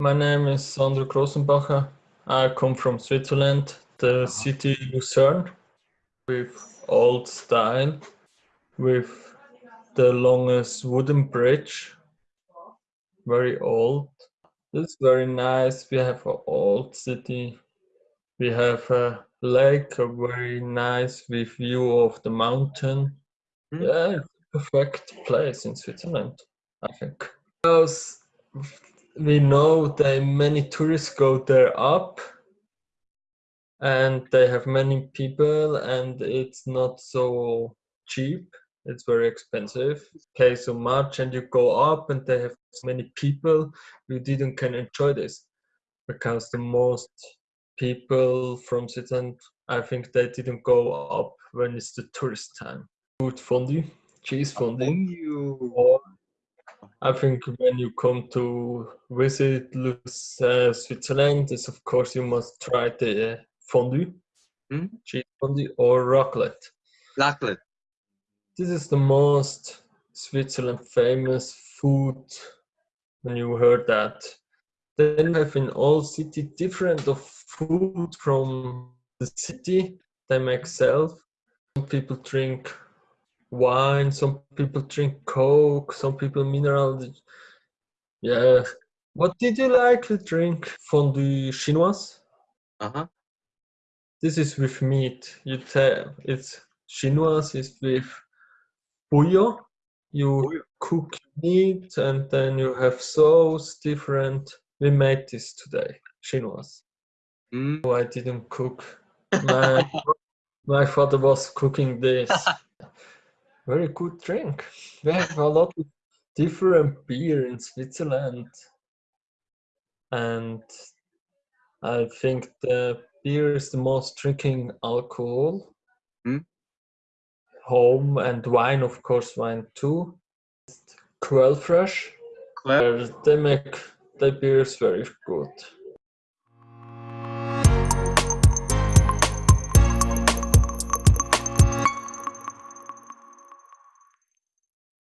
My name is Sandro Grossenbacher. I come from Switzerland, the city Lucerne, with old style, with the longest wooden bridge, very old. It's very nice. We have an old city. We have a lake, a very nice with view of the mountain. Mm. Yeah, it's a perfect place in Switzerland, I think. Because we know that many tourists go there up and they have many people and it's not so cheap. It's very expensive. Pay so much and you go up and they have so many people. You didn't can enjoy this because the most people from Switzerland I think they didn't go up when it's the tourist time. Food fondue cheese fondue. Fondue. or I think when you come to visit uh, Switzerland, is of course you must try the uh, fondue, Mm. cheese fondue or raclette. Raclette. This is the most Switzerland famous food when you heard that. Then you have in all city different of food from the city they make self. Some people drink wine, some people drink coke, some people mineral. Yeah. What did you like to drink? Fondue chinoise? Uh-huh. This is with meat. You tell it's chinoise is with bouillon. You Bouillon. cook meat and then you have sauce different. We made this today, chinoise. Mm. Oh, I didn't cook. My my father was cooking this. Very good drink. We have a lot of different beer in Switzerland. And I think the beer is the most drinking alcohol. Hmm. Home and wine, of course, wine too. Quöllfrisch. Quell. They make the beers very good.